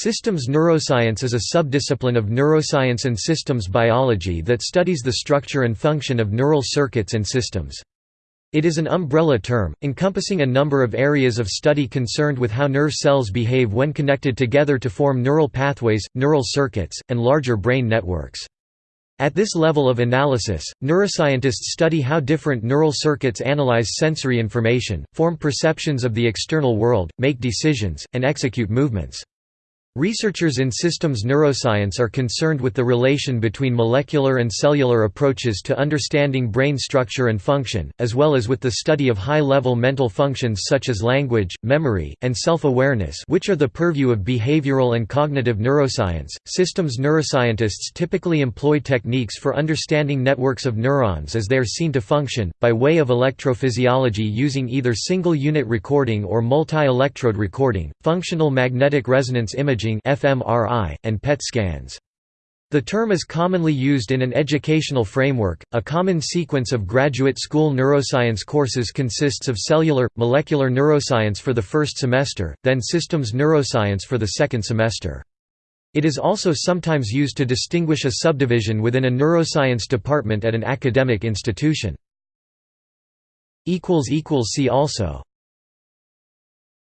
Systems neuroscience is a subdiscipline of neuroscience and systems biology that studies the structure and function of neural circuits and systems. It is an umbrella term, encompassing a number of areas of study concerned with how nerve cells behave when connected together to form neural pathways, neural circuits, and larger brain networks. At this level of analysis, neuroscientists study how different neural circuits analyze sensory information, form perceptions of the external world, make decisions, and execute movements. Researchers in systems neuroscience are concerned with the relation between molecular and cellular approaches to understanding brain structure and function, as well as with the study of high-level mental functions such as language, memory, and self-awareness which are the purview of behavioral and cognitive neuroscience. Systems neuroscientists typically employ techniques for understanding networks of neurons as they are seen to function, by way of electrophysiology using either single-unit recording or multi-electrode recording, functional magnetic resonance imaging imaging fMRI, and PET scans. The term is commonly used in an educational framework. A common sequence of graduate school neuroscience courses consists of cellular, molecular neuroscience for the first semester, then systems neuroscience for the second semester. It is also sometimes used to distinguish a subdivision within a neuroscience department at an academic institution. See also